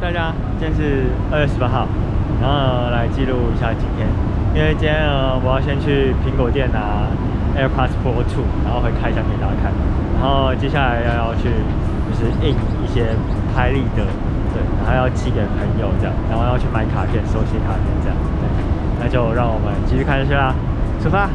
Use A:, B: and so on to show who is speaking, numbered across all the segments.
A: 大家，今天是二月十八号，然后来记录一下今天，因为今天呢，我要先去苹果店拿 AirPods Pro 2，然后会开箱给大家看，然后接下来要要去就是印一些拍立得，对，然后要寄给朋友这样，然后要去买卡片，手写卡片这样，对，那就让我们继续看下去啦，出发。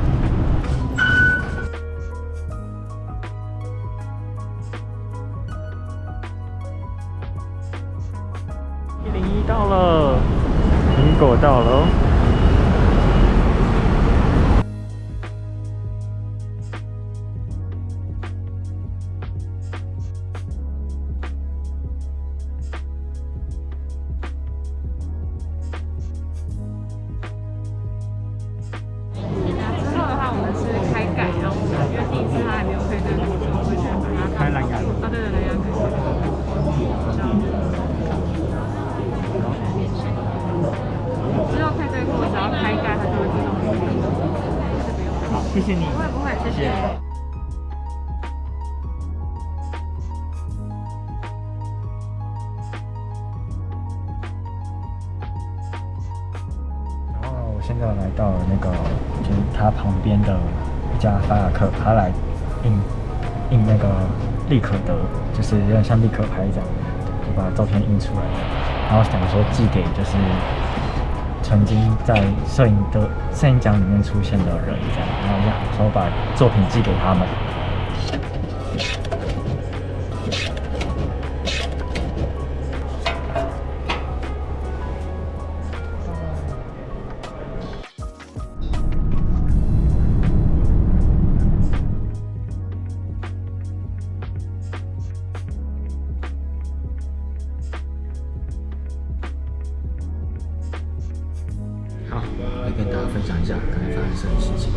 A: 谢谢你。
B: 不会不会，谢谢。
A: 然后我现在来到了那个，就是他旁边的一家法雅克，他来印印那个立可德，就是有点像立可拍一样，就把照片印出来，然后想说寄给就是曾经在摄影的摄影奖里面出现的人这样，然后想说把作品寄给他们。跟大家分享一下刚才发生什么事情。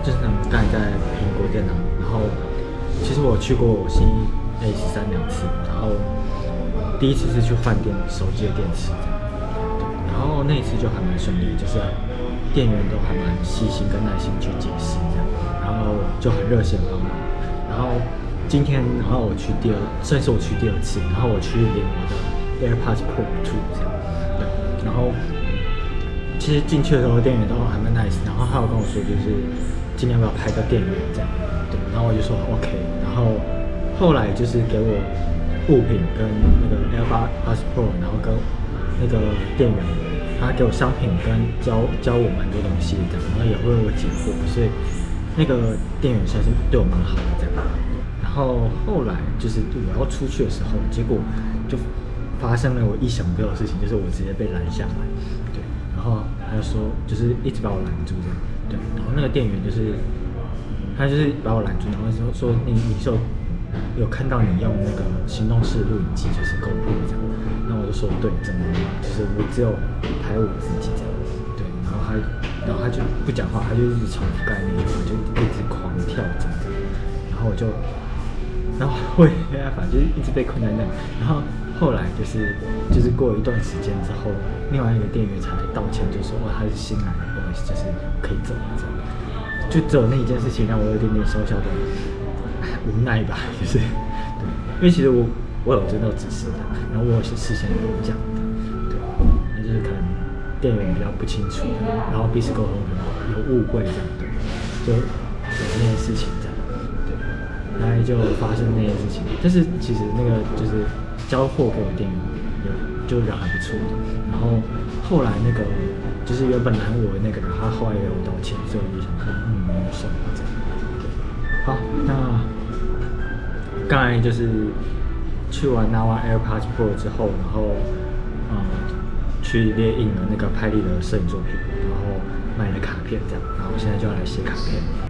A: 就是呢，刚才在苹果店啊，然后其实我去过新 A 十三两次，然后第一次是去换电手机的电池，然后那一次就还蛮顺利，就是店员都还蛮细心跟耐心去解释这样，然后就很热心帮忙。然后今天，然后我去第二，算是我去第二次，然后我去连我的 AirPods Pro 2这样，对，然后。其实进去的时候，店员都还蛮 nice，然后还有跟我说，就是今天要不要拍个店员这样，对，然后我就说 OK，然后后来就是给我物品跟那个 AirPods Pro，然后跟那个店员，他给我商品跟教教我蛮多东西这样，然后也为我解惑，所以那个店员算是对我蛮好的这样。然后后来就是我要出去的时候，结果就发生了我意想不到的事情，就是我直接被拦下来，然后他就说，就是一直把我拦住这样，对。然后那个店员就是，他就是把我拦住，然后说说你你是有有看到你用那个行动式录影机，就是 GoPro 这样。那我就说对，真的，就是我只有拍我自己这样，对。然后他，然后他就不讲话，他就一直重复概念，我就一直狂跳这样，然后我就，然后我也没办法，就是一直被困在那，然后。后来就是就是过一段时间之后，另外一个店员才道歉，就说哦他是新来的，不好意思，就是可以走了。这样。就只有那一件事情让我有点点小小的无奈吧，就是对，因为其实我我有真的指示的，然后我有是事先有讲的，对，那就是可能店员比较不清楚，然后彼此沟通可能有误会这样，对，就有那件事情这样，对，然后就发生那件事情，但是其实那个就是。交货给我店员有就人还不错，然后后来那个就是原本拦我的那个人，他后来也有道歉，所以我就想说，嗯，没有算了这样。好，那刚才就是去完拿完 AirPods Pro 之后，然后嗯去列印了那个拍立得摄影作品，然后买了卡片这样，然后我现在就要来写卡片。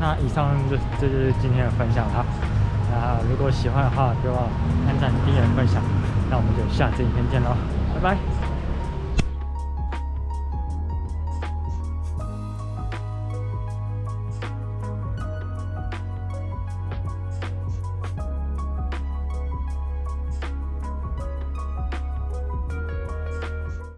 A: 那以上就这就是今天的分享哈。那如果喜欢的话，别忘了按赞、订阅、分享。那我们就下次影片见喽，拜拜。